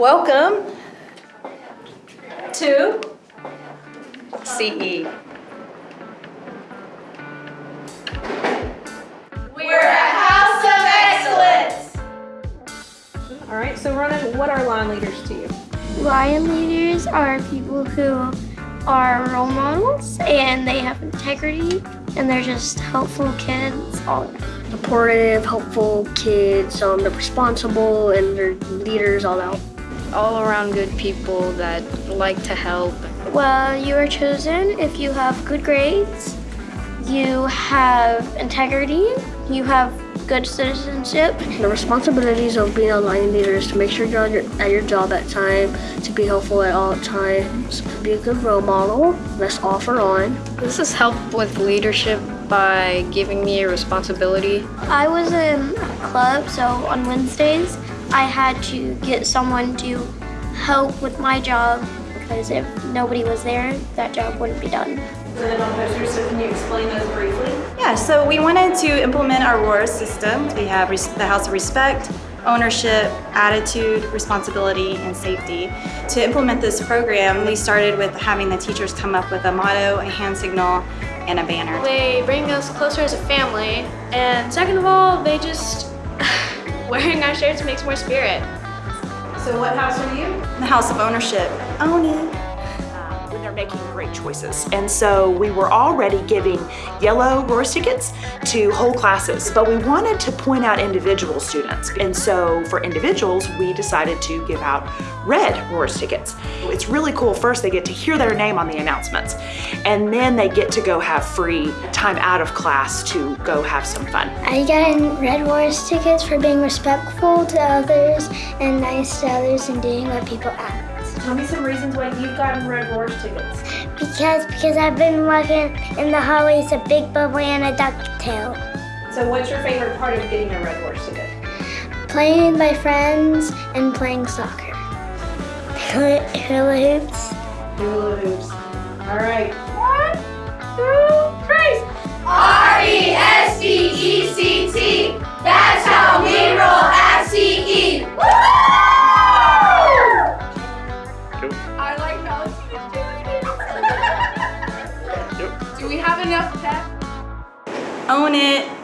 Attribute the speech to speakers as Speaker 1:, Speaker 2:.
Speaker 1: Welcome to CE.
Speaker 2: We're a house of excellence.
Speaker 1: All right, so Ronan, what are line leaders to you?
Speaker 3: Lion leaders are people who are role models and they have integrity and they're just helpful kids all around.
Speaker 4: Supportive, helpful kids, um, they're responsible and they're leaders all out.
Speaker 5: All around good people that like to help.
Speaker 3: Well, you are chosen if you have good grades, you have integrity, you have good citizenship,
Speaker 4: The responsibilities of being a line leader is to make sure you're at your, at your job at time, to be helpful at all times, to be a good role model, let's offer on.
Speaker 5: This has helped with leadership by giving me a responsibility.
Speaker 3: I was in a club, so on Wednesdays, I had to get someone to help with my job because if nobody was there, that job wouldn't be done.
Speaker 1: Then on so can you explain those briefly?
Speaker 6: Yeah, so we wanted to implement our ROARS system. We have res- the House of Respect, ownership, attitude, responsibility, and safety. To implement this program, we started with having the teachers come up with a motto, a hand signal, and a banner.
Speaker 7: They bring us closer as a family, and second of all, they just wearing our shirts makes more spirit.
Speaker 1: So what house are you?
Speaker 6: The House of Ownership. Own it.
Speaker 8: Making great choices. And so we were already giving yellow ROARS tickets to whole classes, but we wanted to point out individual students. And so for individuals, we decided to give out red ROARS tickets. It's really cool. First, they get to hear their name on the announcements, and then they get to go have free time out of class to go have some fun.
Speaker 3: I got in Red Roars tickets for being respectful to others and nice to others and doing what people ask.
Speaker 1: Tell me some reasons why you've gotten Red ROARS tickets.
Speaker 3: Because because I've been walking in the hallways of Big Bubble and a ducktail.
Speaker 1: So what's your favorite part of getting a Red ROARS ticket?
Speaker 3: Playing with my friends and playing soccer. Hula hoops.
Speaker 1: Hula hoops. All right.
Speaker 2: Do we have enough pep? Own it.